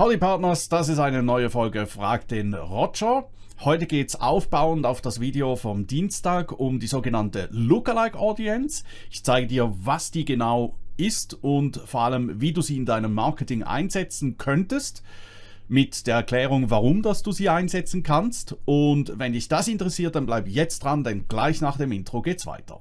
Howdy Partners, das ist eine neue Folge Frag den Roger. Heute geht es aufbauend auf das Video vom Dienstag um die sogenannte Lookalike Audience. Ich zeige dir, was die genau ist und vor allem, wie du sie in deinem Marketing einsetzen könntest mit der Erklärung, warum dass du sie einsetzen kannst. Und wenn dich das interessiert, dann bleib jetzt dran, denn gleich nach dem Intro geht's weiter.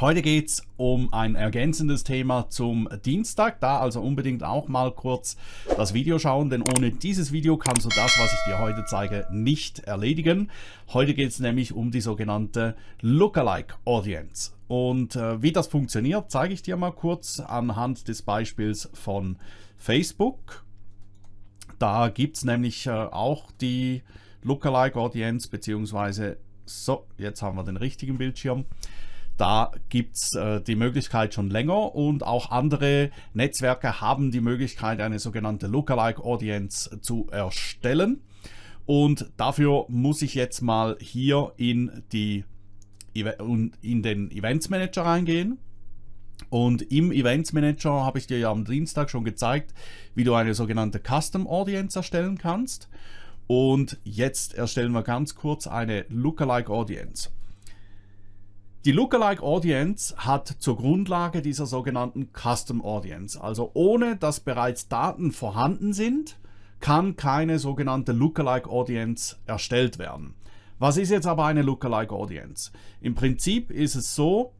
Heute geht es um ein ergänzendes Thema zum Dienstag, da also unbedingt auch mal kurz das Video schauen, denn ohne dieses Video kannst du das, was ich dir heute zeige, nicht erledigen. Heute geht es nämlich um die sogenannte Lookalike Audience. Und äh, wie das funktioniert, zeige ich dir mal kurz anhand des Beispiels von Facebook. Da gibt es nämlich äh, auch die Lookalike Audience, beziehungsweise, so, jetzt haben wir den richtigen Bildschirm. Da gibt es äh, die Möglichkeit schon länger und auch andere Netzwerke haben die Möglichkeit, eine sogenannte Lookalike Audience zu erstellen. Und dafür muss ich jetzt mal hier in, die, in den Events Manager reingehen. Und im Events Manager habe ich dir ja am Dienstag schon gezeigt, wie du eine sogenannte Custom Audience erstellen kannst. Und jetzt erstellen wir ganz kurz eine Lookalike Audience. Die Lookalike Audience hat zur Grundlage dieser sogenannten Custom Audience. Also ohne dass bereits Daten vorhanden sind, kann keine sogenannte Lookalike Audience erstellt werden. Was ist jetzt aber eine Lookalike Audience? Im Prinzip ist es so,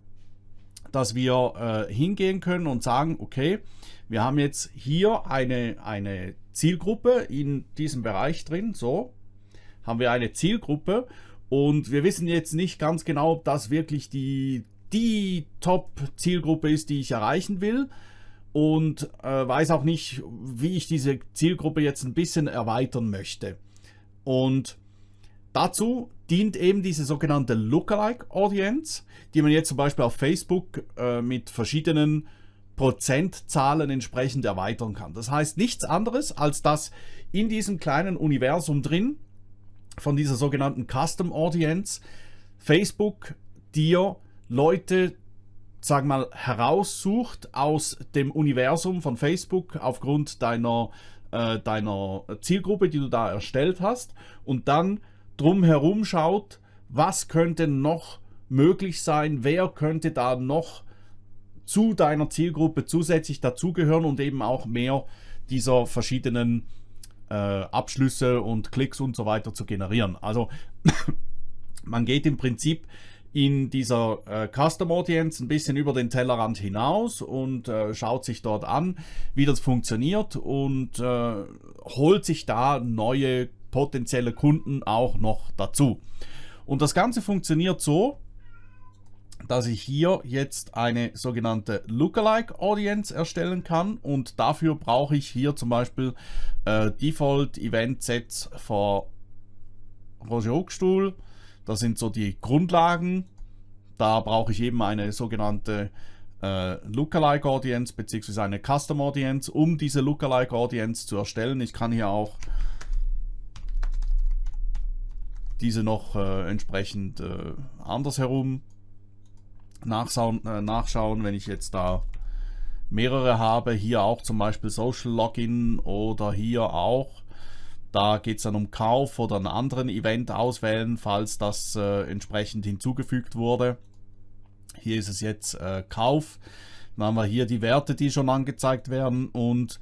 dass wir äh, hingehen können und sagen, okay, wir haben jetzt hier eine, eine Zielgruppe in diesem Bereich drin, so, haben wir eine Zielgruppe und wir wissen jetzt nicht ganz genau, ob das wirklich die, die Top-Zielgruppe ist, die ich erreichen will. Und äh, weiß auch nicht, wie ich diese Zielgruppe jetzt ein bisschen erweitern möchte. Und dazu dient eben diese sogenannte Lookalike Audience, die man jetzt zum Beispiel auf Facebook äh, mit verschiedenen Prozentzahlen entsprechend erweitern kann. Das heißt nichts anderes, als dass in diesem kleinen Universum drin von dieser sogenannten Custom Audience. Facebook dir Leute, sag mal, heraussucht aus dem Universum von Facebook aufgrund deiner, äh, deiner Zielgruppe, die du da erstellt hast und dann drumherum schaut, was könnte noch möglich sein, wer könnte da noch zu deiner Zielgruppe zusätzlich dazugehören und eben auch mehr dieser verschiedenen äh, Abschlüsse und Klicks und so weiter zu generieren. Also man geht im Prinzip in dieser äh, Custom Audience ein bisschen über den Tellerrand hinaus und äh, schaut sich dort an, wie das funktioniert und äh, holt sich da neue potenzielle Kunden auch noch dazu. Und das Ganze funktioniert so, dass ich hier jetzt eine sogenannte Lookalike Audience erstellen kann und dafür brauche ich hier zum Beispiel äh, Default Event Sets für Roger Hochstuhl. Das sind so die Grundlagen. Da brauche ich eben eine sogenannte äh, Lookalike Audience bzw. eine Custom Audience, um diese Lookalike Audience zu erstellen. Ich kann hier auch diese noch äh, entsprechend äh, andersherum nachschauen, äh, nachschauen, wenn ich jetzt da mehrere habe. Hier auch zum Beispiel Social Login oder hier auch. Da geht es dann um Kauf oder einen anderen Event auswählen, falls das äh, entsprechend hinzugefügt wurde. Hier ist es jetzt äh, Kauf. Dann haben wir hier die Werte, die schon angezeigt werden. Und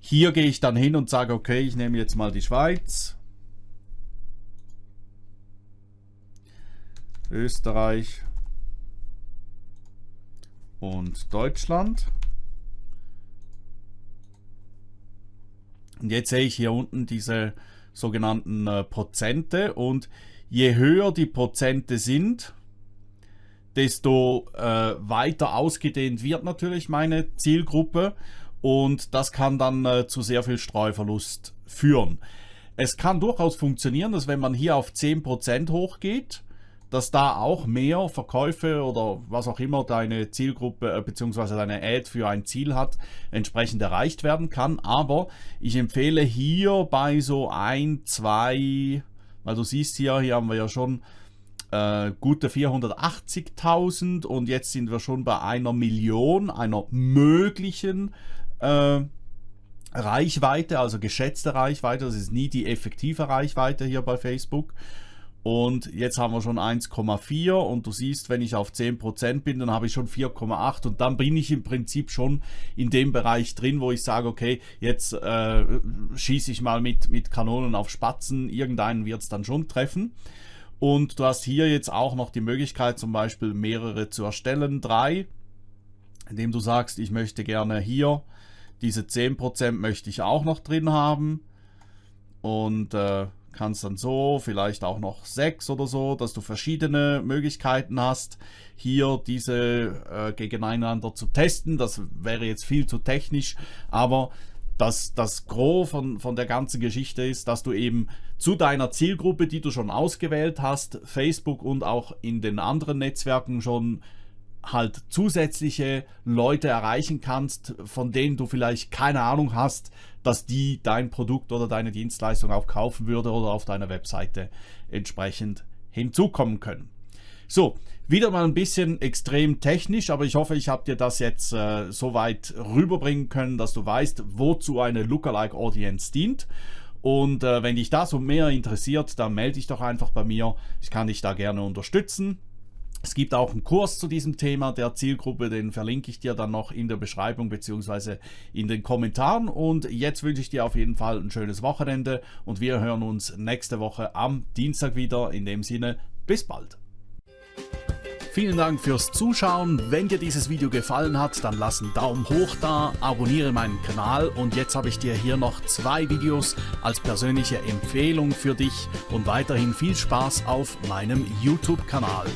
hier gehe ich dann hin und sage, okay, ich nehme jetzt mal die Schweiz. Österreich, und Deutschland. Und jetzt sehe ich hier unten diese sogenannten äh, Prozente und je höher die Prozente sind, desto äh, weiter ausgedehnt wird natürlich meine Zielgruppe und das kann dann äh, zu sehr viel Streuverlust führen. Es kann durchaus funktionieren, dass wenn man hier auf 10% hochgeht, dass da auch mehr Verkäufe oder was auch immer deine Zielgruppe äh, bzw. deine Ad für ein Ziel hat, entsprechend erreicht werden kann. Aber ich empfehle hier bei so ein, zwei, weil du siehst hier, hier haben wir ja schon äh, gute 480.000 und jetzt sind wir schon bei einer Million, einer möglichen äh, Reichweite, also geschätzte Reichweite, das ist nie die effektive Reichweite hier bei Facebook. Und jetzt haben wir schon 1,4 und du siehst, wenn ich auf 10% bin, dann habe ich schon 4,8 und dann bin ich im Prinzip schon in dem Bereich drin, wo ich sage, okay, jetzt äh, schieße ich mal mit, mit Kanonen auf Spatzen, irgendeinen wird es dann schon treffen. Und du hast hier jetzt auch noch die Möglichkeit, zum Beispiel mehrere zu erstellen, drei, indem du sagst, ich möchte gerne hier diese 10% möchte ich auch noch drin haben. Und äh, kannst dann so, vielleicht auch noch sechs oder so, dass du verschiedene Möglichkeiten hast, hier diese äh, gegeneinander zu testen. Das wäre jetzt viel zu technisch, aber das, das Gros von, von der ganzen Geschichte ist, dass du eben zu deiner Zielgruppe, die du schon ausgewählt hast, Facebook und auch in den anderen Netzwerken schon halt zusätzliche Leute erreichen kannst, von denen du vielleicht keine Ahnung hast, dass die dein Produkt oder deine Dienstleistung auch kaufen würde oder auf deiner Webseite entsprechend hinzukommen können. So, wieder mal ein bisschen extrem technisch, aber ich hoffe, ich habe dir das jetzt äh, so weit rüberbringen können, dass du weißt, wozu eine Lookalike Audience dient. Und äh, wenn dich das und mehr interessiert, dann melde dich doch einfach bei mir. Ich kann dich da gerne unterstützen. Es gibt auch einen Kurs zu diesem Thema der Zielgruppe, den verlinke ich dir dann noch in der Beschreibung bzw. in den Kommentaren. Und jetzt wünsche ich dir auf jeden Fall ein schönes Wochenende und wir hören uns nächste Woche am Dienstag wieder. In dem Sinne, bis bald. Vielen Dank fürs Zuschauen. Wenn dir dieses Video gefallen hat, dann lass einen Daumen hoch da, abonniere meinen Kanal und jetzt habe ich dir hier noch zwei Videos als persönliche Empfehlung für dich und weiterhin viel Spaß auf meinem YouTube-Kanal.